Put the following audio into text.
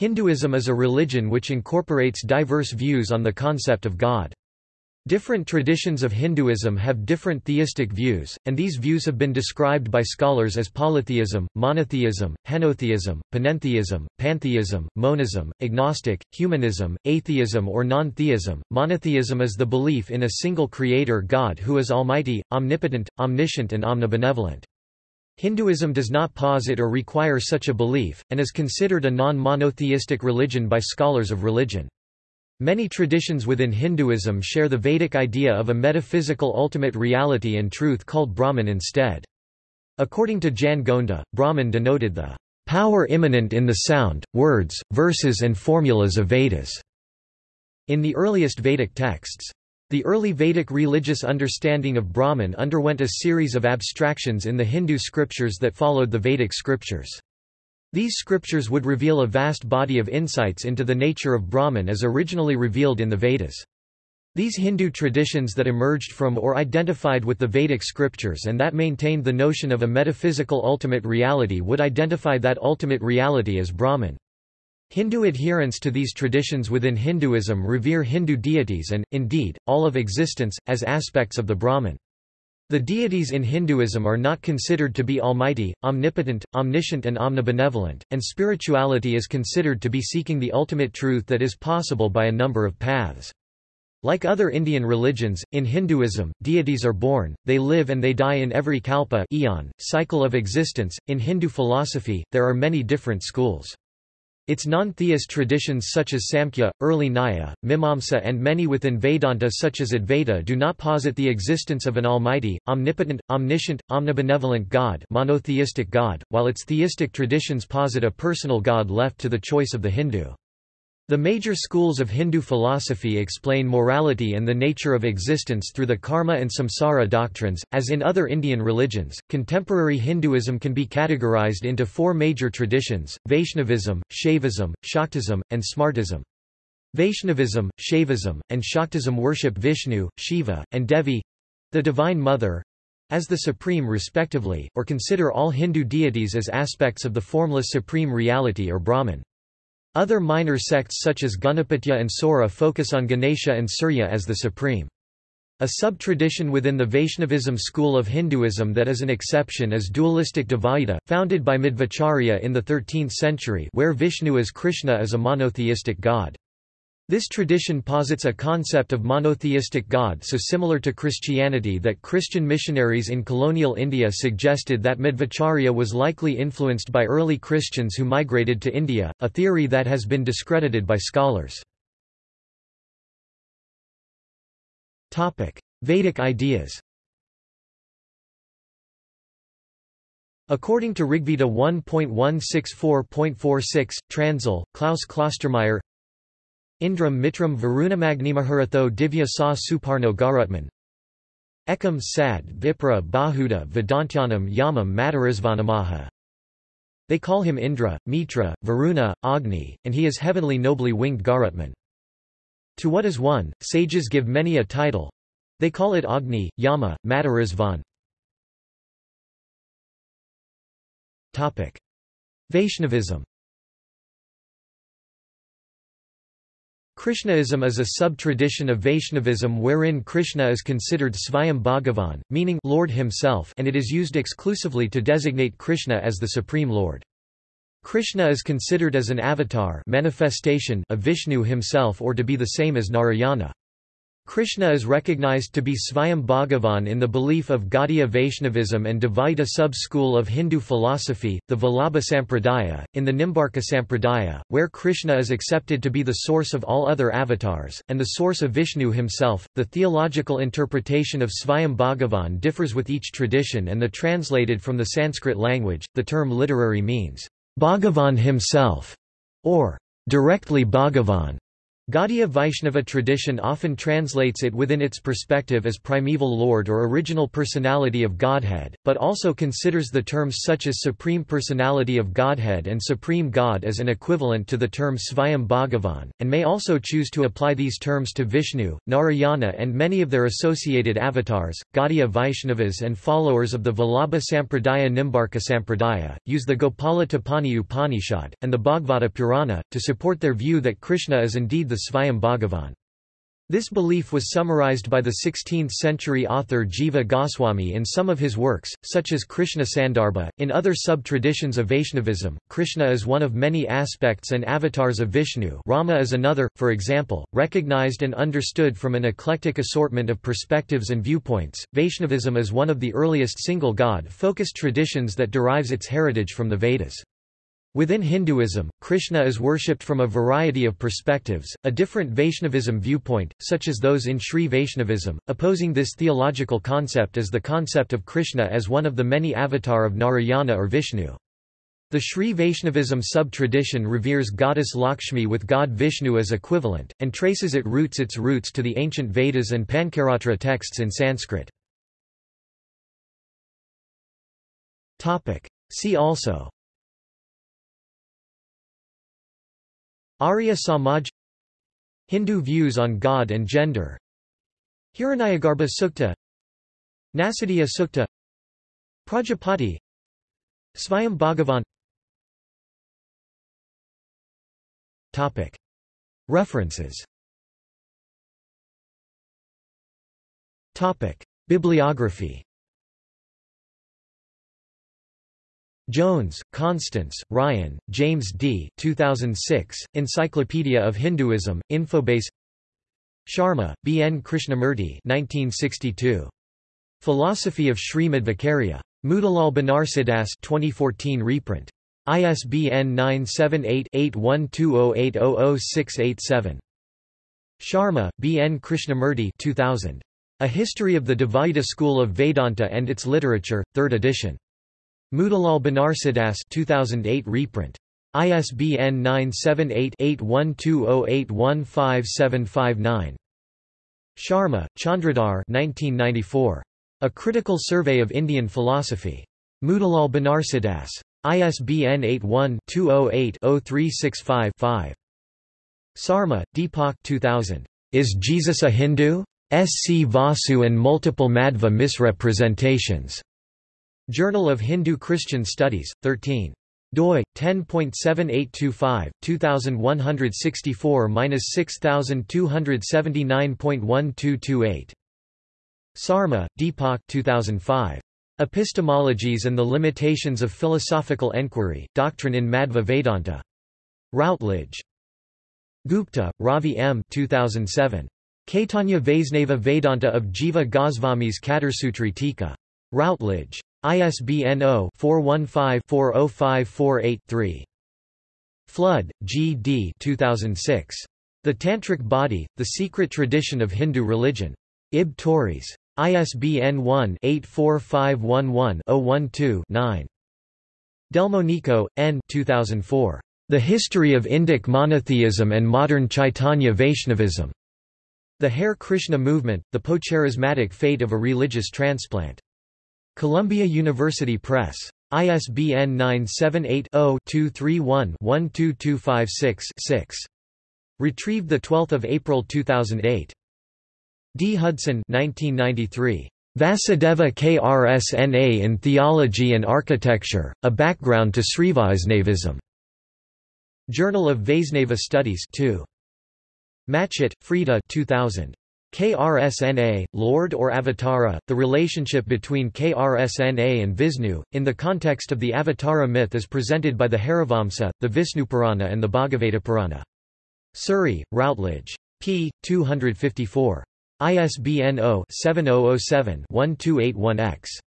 Hinduism is a religion which incorporates diverse views on the concept of God. Different traditions of Hinduism have different theistic views, and these views have been described by scholars as polytheism, monotheism, henotheism, panentheism, pantheism, monism, agnostic, humanism, atheism or non-theism. Monotheism is the belief in a single creator God who is almighty, omnipotent, omniscient and omnibenevolent. Hinduism does not posit or require such a belief, and is considered a non-monotheistic religion by scholars of religion. Many traditions within Hinduism share the Vedic idea of a metaphysical ultimate reality and truth called Brahman instead. According to Jan Gonda, Brahman denoted the power immanent in the sound, words, verses and formulas of Vedas. In the earliest Vedic texts. The early Vedic religious understanding of Brahman underwent a series of abstractions in the Hindu scriptures that followed the Vedic scriptures. These scriptures would reveal a vast body of insights into the nature of Brahman as originally revealed in the Vedas. These Hindu traditions that emerged from or identified with the Vedic scriptures and that maintained the notion of a metaphysical ultimate reality would identify that ultimate reality as Brahman. Hindu adherents to these traditions within Hinduism revere Hindu deities and, indeed, all of existence, as aspects of the Brahman. The deities in Hinduism are not considered to be almighty, omnipotent, omniscient and omnibenevolent, and spirituality is considered to be seeking the ultimate truth that is possible by a number of paths. Like other Indian religions, in Hinduism, deities are born, they live and they die in every kalpa eon, cycle of existence. In Hindu philosophy, there are many different schools. Its non-theist traditions such as Samkhya, early Nyaya, Mimamsa and many within Vedanta such as Advaita do not posit the existence of an almighty, omnipotent, omniscient, omnibenevolent God monotheistic God, while its theistic traditions posit a personal God left to the choice of the Hindu. The major schools of Hindu philosophy explain morality and the nature of existence through the karma and samsara doctrines. As in other Indian religions, contemporary Hinduism can be categorized into four major traditions Vaishnavism, Shaivism, Shaktism, and Smartism. Vaishnavism, Shaivism, and Shaktism worship Vishnu, Shiva, and Devi the Divine Mother as the Supreme respectively, or consider all Hindu deities as aspects of the formless Supreme Reality or Brahman. Other minor sects such as Ganapatya and Saura focus on Ganesha and Surya as the supreme. A sub-tradition within the Vaishnavism school of Hinduism that is an exception is dualistic Dvaita, founded by Madhvacharya in the 13th century where Vishnu as Krishna is a monotheistic god. This tradition posits a concept of monotheistic God so similar to Christianity that Christian missionaries in colonial India suggested that Madhvacharya was likely influenced by early Christians who migrated to India, a theory that has been discredited by scholars. Vedic ideas According to Rigveda 1.164.46, Transil, Klaus Klostermaier Indram Mitram Varunamagnimaharatho Divya Sa Suparno Garutman Ekam Sad Vipra Bahuda Vedantyanam Yamam Matarisvanamaha They call him Indra, Mitra, Varuna, Agni, and he is heavenly nobly winged Garutman. To what is one, sages give many a title. They call it Agni, Yama, Matarisvan. Topic. Vaishnavism Krishnaism is a sub-tradition of Vaishnavism wherein Krishna is considered Svayam Bhagavan, meaning Lord himself and it is used exclusively to designate Krishna as the Supreme Lord. Krishna is considered as an avatar manifestation of Vishnu himself or to be the same as Narayana. Krishna is recognized to be Svayam Bhagavan in the belief of Gaudiya Vaishnavism and Dvaita sub-school of Hindu philosophy, the Vallabha Sampradaya, in the Nimbarka Sampradaya, where Krishna is accepted to be the source of all other avatars, and the source of Vishnu himself. The theological interpretation of Svayam Bhagavan differs with each tradition and the translated from the Sanskrit language, the term literary means, Bhagavan himself, or directly Bhagavan. Gaudiya Vaishnava tradition often translates it within its perspective as primeval lord or original personality of Godhead, but also considers the terms such as supreme personality of Godhead and supreme God as an equivalent to the term Svayam Bhagavan, and may also choose to apply these terms to Vishnu, Narayana and many of their associated avatars. Gaudiya Vaishnavas and followers of the Vallabha Sampradaya Nimbarka Sampradaya, use the Gopala Tapani Upanishad, and the Bhagavata Purana, to support their view that Krishna is indeed the Svayam Bhagavan. This belief was summarized by the 16th-century author Jiva Goswami in some of his works, such as Krishna Sandarbha. In other sub-traditions of Vaishnavism, Krishna is one of many aspects and avatars of Vishnu Rama is another, for example, recognized and understood from an eclectic assortment of perspectives and viewpoints. Vaishnavism is one of the earliest single god-focused traditions that derives its heritage from the Vedas. Within Hinduism, Krishna is worshipped from a variety of perspectives, a different Vaishnavism viewpoint, such as those in Sri Vaishnavism, opposing this theological concept as the concept of Krishna as one of the many avatar of Narayana or Vishnu. The Sri Vaishnavism sub-tradition reveres goddess Lakshmi with god Vishnu as equivalent, and traces it roots its roots to the ancient Vedas and Pancaratra texts in Sanskrit. See also Arya Samaj Hindu views on God and gender Hiranyagarbha Sukta Nasadiya Sukta Prajapati Svayam Bhagavan Topic. References Topic. Bibliography Jones, Constance, Ryan, James D. 2006, Encyclopedia of Hinduism, Infobase Sharma, B. N. Krishnamurti 1962. Philosophy of Sri-Madhvacharya. Motilal Banarsidass 2014 reprint. ISBN 978-8120800687. Sharma, B. N. Krishnamurti 2000. A History of the Dvaita School of Vedanta and Its Literature, 3rd edition. Motilal Banarsidass 2008 reprint. ISBN 978-8120815759. Sharma, Chandradhar 1994. A Critical Survey of Indian Philosophy. Motilal Banarsidass. ISBN 81-208-0365-5. Sarma, Deepak 2000. Is Jesus a Hindu? S. C. Vasu and Multiple Madhva Misrepresentations. Journal of Hindu-Christian Studies, 13 doi 10.7825 2164-6279.1228 Sarma, Deepak 2005 Epistemologies and the Limitations of Philosophical Enquiry Doctrine in Madhva Vedanta. Routledge. Gupta, Ravi M 2007 Caitanya Vaisnava Vedanta of Jiva Goswami's Catursutri Tika. Routledge ISBN 0-415-40548-3. Flood, G. D. 2006. The Tantric Body, The Secret Tradition of Hindu Religion. Ib Tauris. ISBN 1-84511-012-9. Delmonico, N. 2004. The History of Indic Monotheism and Modern Chaitanya Vaishnavism. The Hare Krishna Movement, The Postcharismatic Fate of a Religious Transplant. Columbia University Press. ISBN 978-0-231-12256-6. Retrieved 12 April 2008. D. Hudson 1993. Vasudeva Krsna in Theology and Architecture, A Background to Srivaisnavism. Journal of Vaisnava Studies 2. Matchett, Freda 2000. KRSNA, Lord or Avatara, the relationship between KRSNA and Vishnu, in the context of the Avatara myth as presented by the Harivamsa, the Vishnupurana and the Bhagavata Purana. Surrey, Routledge. p. 254. ISBN 0-7007-1281-X.